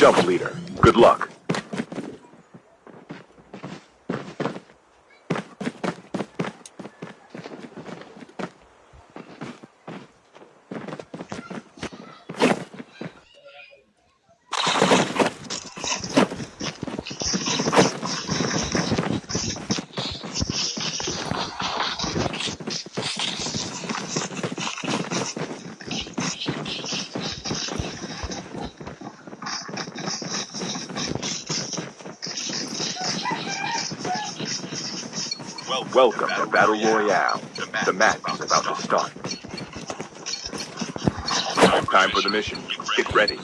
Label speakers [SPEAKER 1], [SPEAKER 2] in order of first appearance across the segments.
[SPEAKER 1] Jump leader. Welcome to Battle Royale. The match is about to start. Time for the mission. Get ready.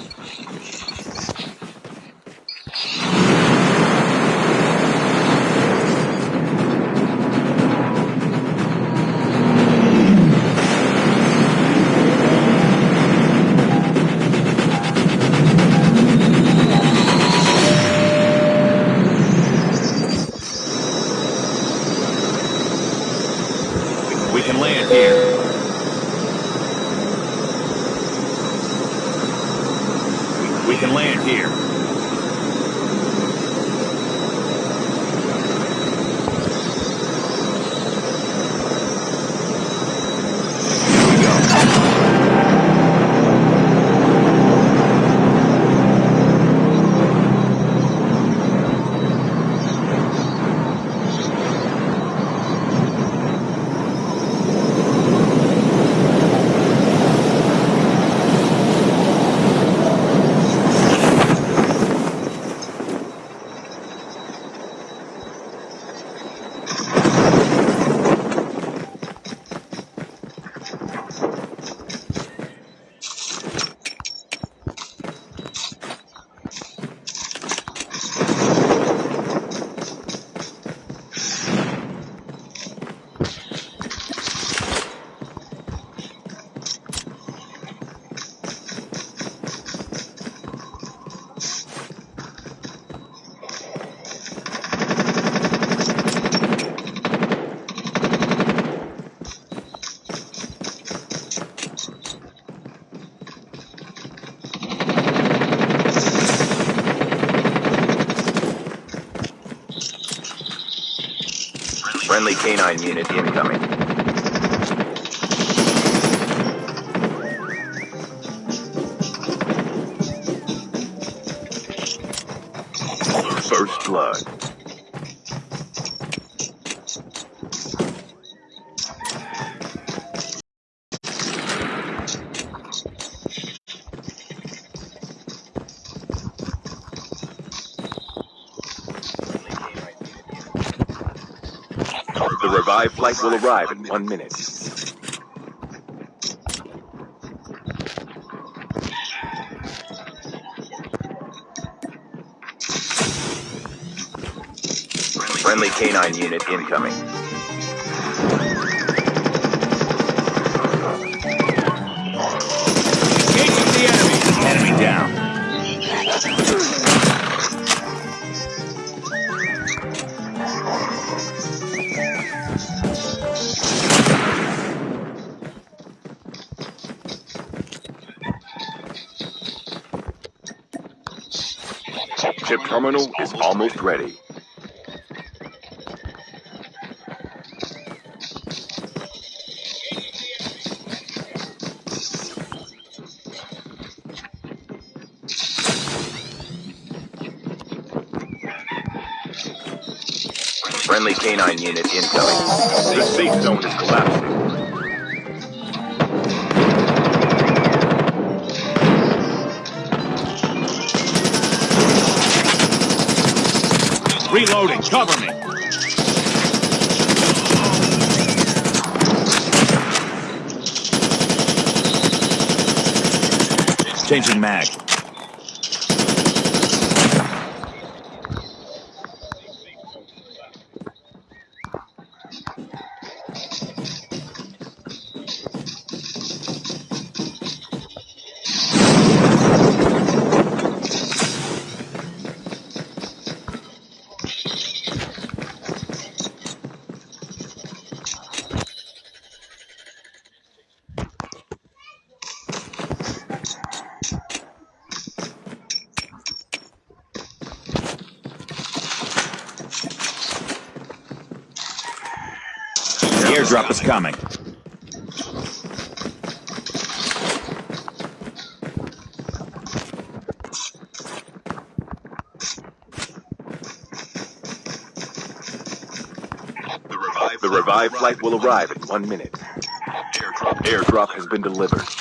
[SPEAKER 2] Friendly canine The revived flight will arrive in one minute. Friendly canine unit incoming.
[SPEAKER 1] Chip terminal is almost ready. Friendly canine unit incoming. The safe zone is collapsing.
[SPEAKER 2] Reloading. Cover me. Changing mag.
[SPEAKER 3] Airdrop is coming.
[SPEAKER 1] The revived, flight will arrive in one minute. Airdrop, airdrop has been delivered.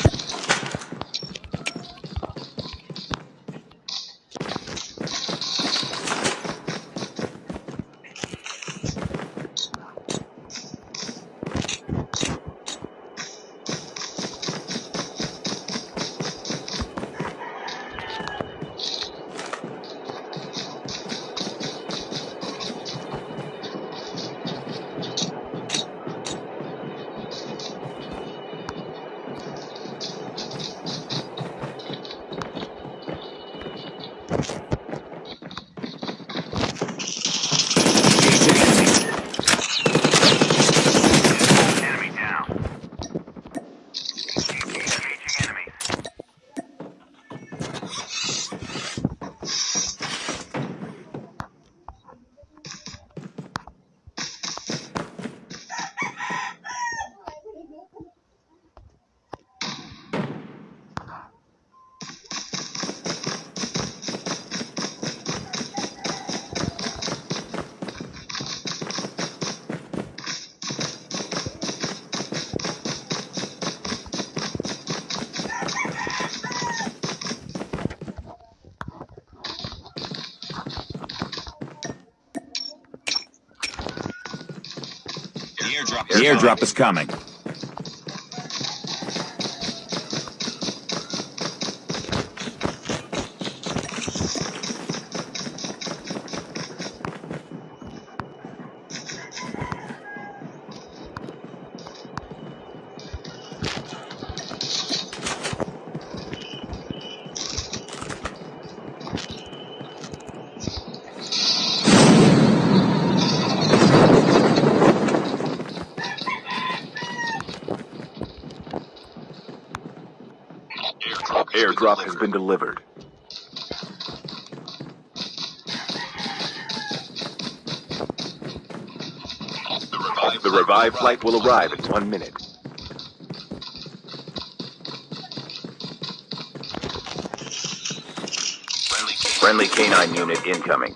[SPEAKER 2] The airdrop
[SPEAKER 3] is coming.
[SPEAKER 1] Airdrop has been delivered. The revived, the revived flight will arrive in one minute.
[SPEAKER 2] Friendly
[SPEAKER 1] canine unit incoming.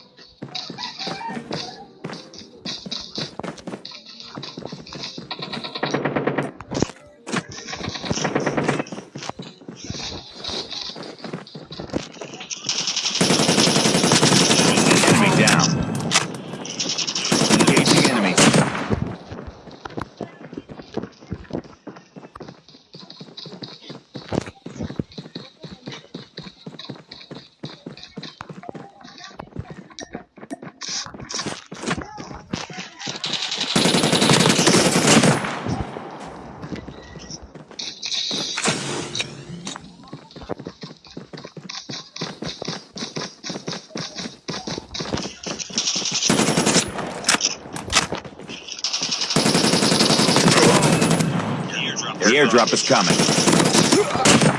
[SPEAKER 2] The airdrop
[SPEAKER 3] is coming.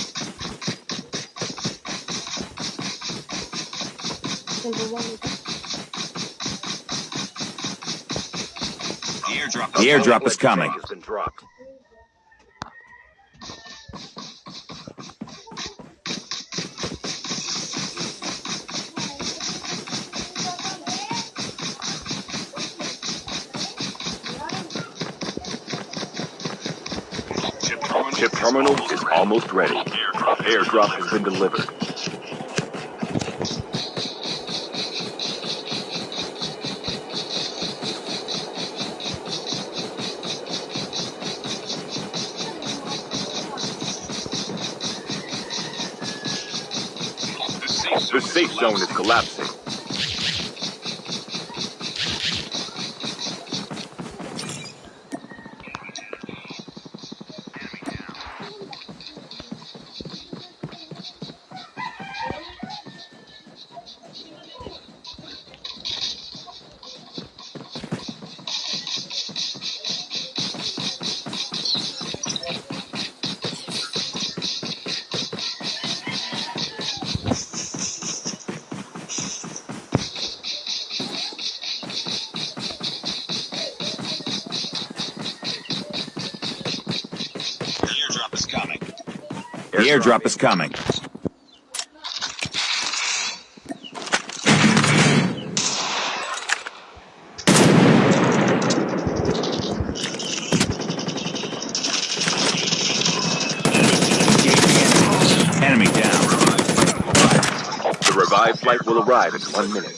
[SPEAKER 1] single one
[SPEAKER 4] of.
[SPEAKER 2] The airdrop,
[SPEAKER 3] the airdrop is coming.
[SPEAKER 1] Chip terminal is almost ready. Airdrop has been delivered. The safe zone is collapsing.
[SPEAKER 2] Airdrop is coming.
[SPEAKER 3] Enemy down.
[SPEAKER 1] The revived flight will arrive in one minute.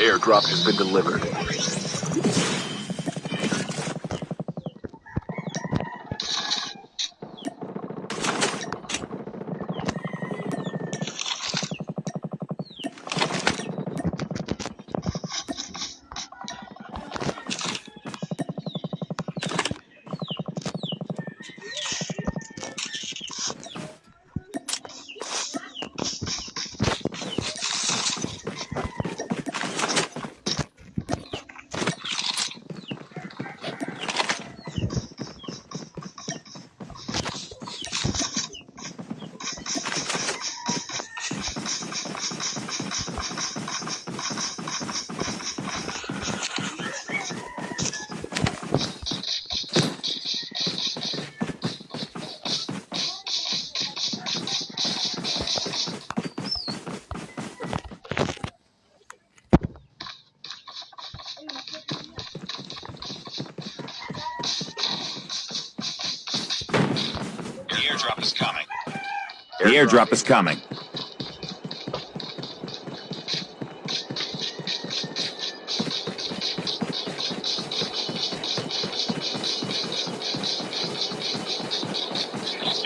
[SPEAKER 1] Airdrop has been delivered.
[SPEAKER 2] Airdrop is coming.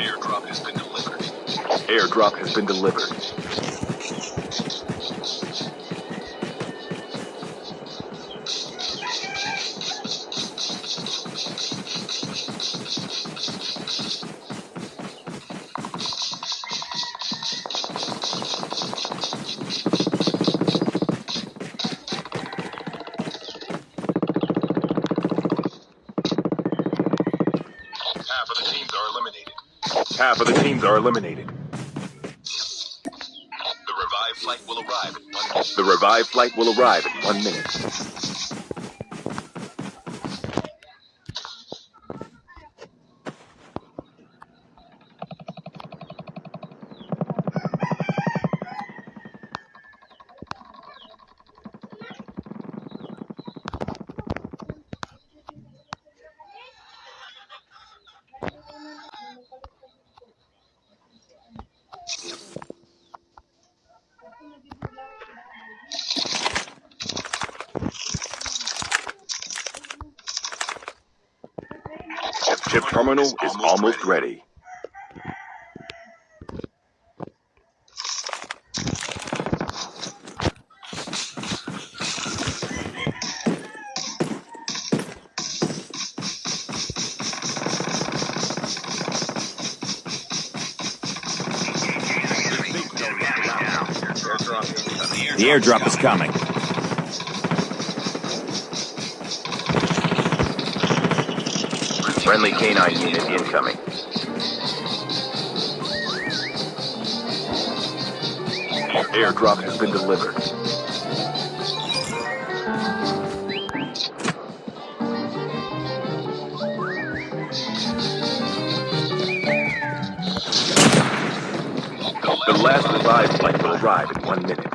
[SPEAKER 3] Airdrop
[SPEAKER 1] has been delivered. Airdrop has been delivered. Half of the teams are eliminated. The revived flight will arrive in one minute. The revived flight will arrive in one minute. Chip terminal is almost ready.
[SPEAKER 3] The airdrop is coming.
[SPEAKER 1] Friendly unit incoming. Airdrop has been delivered. The last revived flight will arrive in one minute.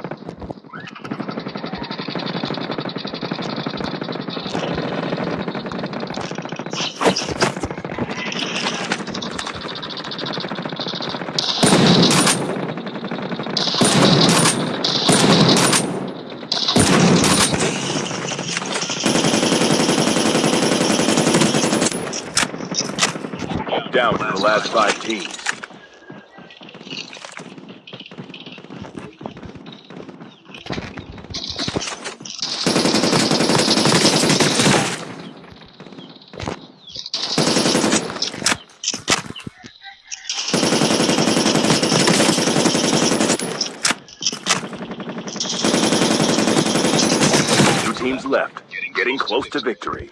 [SPEAKER 1] getting close to victory.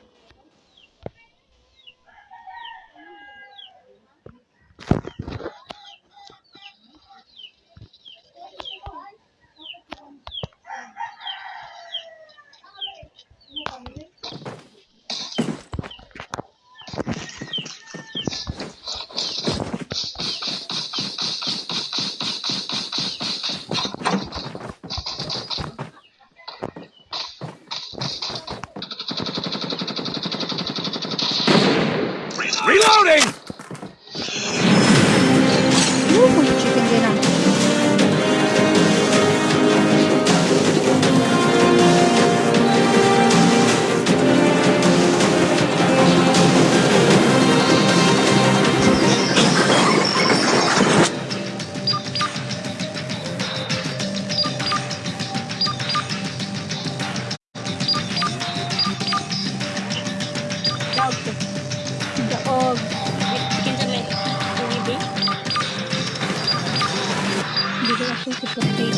[SPEAKER 5] langsung seperti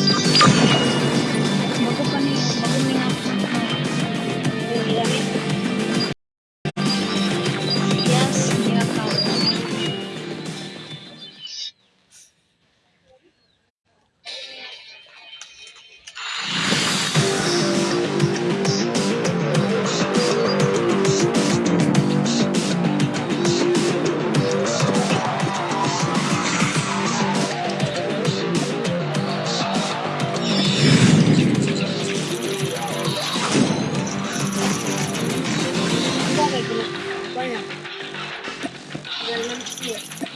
[SPEAKER 5] semoga kami
[SPEAKER 4] semoga
[SPEAKER 5] mengapa Yeah.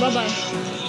[SPEAKER 5] 拜拜。